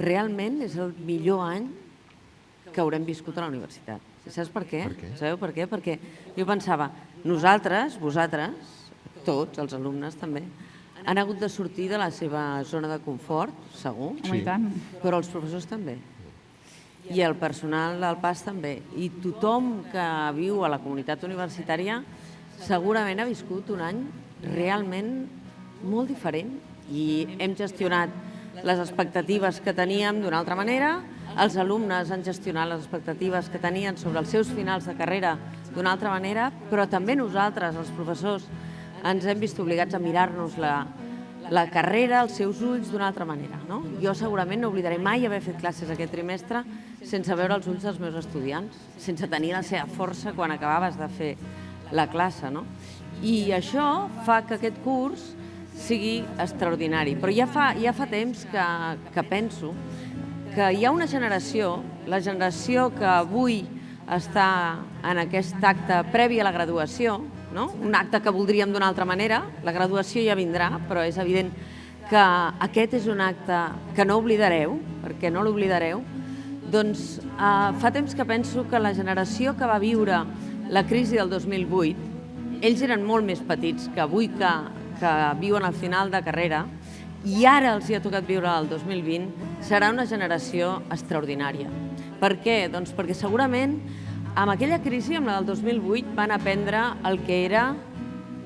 realment és el millor any que haurem viscut a la universitat. I saps per què? Per què? Sabeu per què? Perquè jo pensava, nosaltres, vosaltres, tots, els alumnes també, han hagut de sortir de la seva zona de confort, segur, tant. però els professors també. I el personal del PAS també. I tothom que viu a la comunitat universitària segurament ha viscut un any realment molt diferent i hem gestionat les expectatives que teníem d'una altra manera, els alumnes han gestionat les expectatives que tenien sobre els seus finals de carrera d'una altra manera, però també nosaltres, els professors, ens hem vist obligats a mirar-nos la, la carrera, els seus ulls d'una altra manera. No? Jo segurament no oblidaré mai haver fet classes aquest trimestre sense veure els ulls dels meus estudiants, sense tenir la seva força quan acabaves de fer la classe. No? I això fa que aquest curs sigui extraordinari. Però ja fa, ja fa temps que, que penso que hi ha una generació, la generació que avui està en aquest acte previ a la graduació, no? un acte que voldríem d'una altra manera, la graduació ja vindrà, però és evident que aquest és un acte que no oblidareu, perquè no l'oblidareu, doncs eh, fa temps que penso que la generació que va viure la crisi del 2008, ells eren molt més petits que avui que, que viuen al final de carrera, i ara els hi ha tocat viure el 2020, serà una generació extraordinària. Per què? Doncs perquè segurament amb aquella crisi, amb la del 2008, van aprendre el que era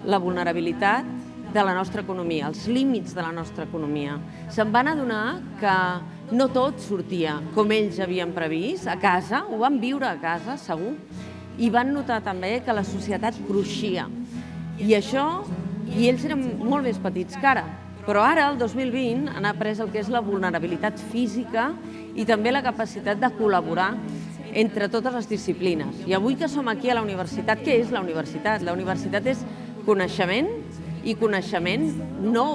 la vulnerabilitat de la nostra economia, els límits de la nostra economia. Se'n van adonar que no tot sortia com ells havien previst, a casa, ho van viure a casa, segur, i van notar també que la societat cruixia. I això, i ells eren molt més petits que ara, però ara, el 2020, han après el que és la vulnerabilitat física i també la capacitat de col·laborar entre totes les disciplines. I avui que som aquí a la universitat, què és la universitat? La universitat és coneixement i coneixement no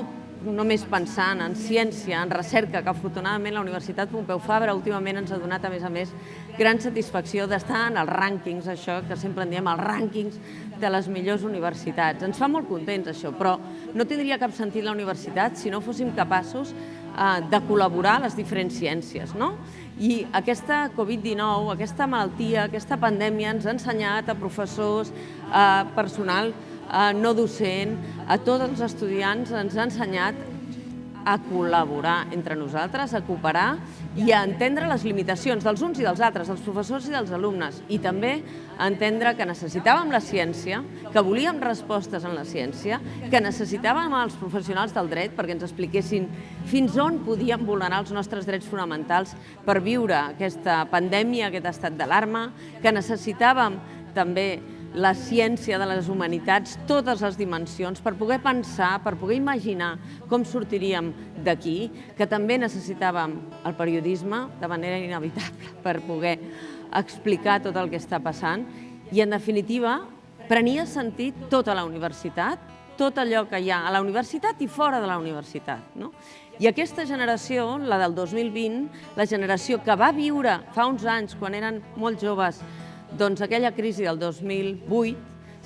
només pensant en ciència, en recerca, que afortunadament la Universitat Pompeu Fabra últimament ens ha donat, a més a més, gran satisfacció d'estar en els rànquings, això que sempre en diem, els rànquings de les millors universitats. Ens fa molt contents això, però no tindria cap sentit la universitat si no fóssim capaços eh, de col·laborar les diferents ciències. No? I aquesta Covid-19, aquesta malaltia, aquesta pandèmia ens ha ensenyat a professors, a personal eh, no docent, a tots els estudiants ens ha ensenyat a col·laborar entre nosaltres, a cooperar i a entendre les limitacions dels uns i dels altres, dels professors i dels alumnes, i també a entendre que necessitàvem la ciència, que volíem respostes en la ciència, que necessitàvem els professionals del dret perquè ens expliquessin fins on podíem vulnerar els nostres drets fonamentals per viure aquesta pandèmia, aquest estat d'alarma, que necessitàvem també la ciència de les humanitats, totes les dimensions, per poder pensar, per poder imaginar com sortiríem d'aquí, que també necessitàvem el periodisme de manera inevitable per poder explicar tot el que està passant i, en definitiva, prenia sentit tota la universitat, tot allò que hi ha a la universitat i fora de la universitat. No? I aquesta generació, la del 2020, la generació que va viure fa uns anys, quan eren molt joves, doncs aquella crisi del 2008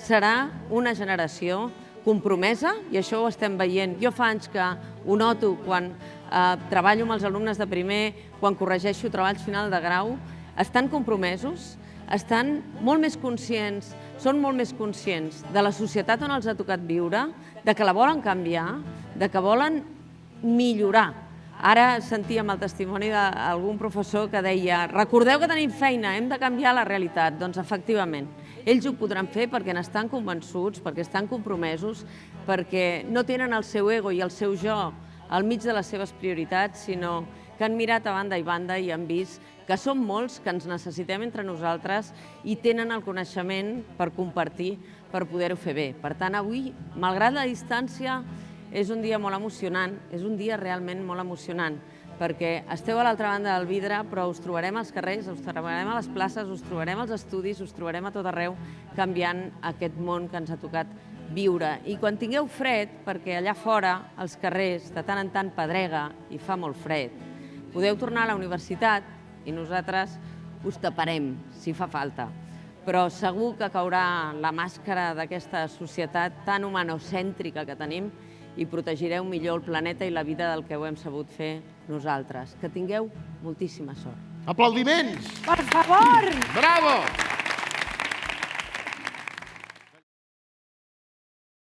serà una generació compromesa, i això ho estem veient. Jo fa anys que ho noto quan eh, treballo amb els alumnes de primer, quan corregeixo treballs final de grau, estan compromesos, estan molt més conscients, són molt més conscients de la societat on els ha tocat viure, de que la volen canviar, de que volen millorar Ara sentíem el testimoni d'algun professor que deia recordeu que tenim feina, hem de canviar la realitat. Doncs efectivament, ells ho podran fer perquè n'estan convençuts, perquè estan compromesos, perquè no tenen el seu ego i el seu jo al mig de les seves prioritats, sinó que han mirat a banda i banda i han vist que som molts, que ens necessitem entre nosaltres i tenen el coneixement per compartir, per poder-ho fer bé. Per tant, avui, malgrat la distància, és un dia molt emocionant, és un dia realment molt emocionant, perquè esteu a l'altra banda del vidre, però us trobarem als carrers, us trobarem a les places, us trobarem als estudis, us trobarem a tot arreu, canviant aquest món que ens ha tocat viure. I quan tingueu fred, perquè allà fora, als carrers, de tant en tant pedrega i fa molt fred, podeu tornar a la universitat i nosaltres us taparem, si fa falta. Però segur que caurà la màscara d'aquesta societat tan humanocèntrica que tenim i protegireu millor el planeta i la vida del que ho hem sabut fer nosaltres. Que tingueu moltíssima sort. Aplaudiments! Per favor! Bravo!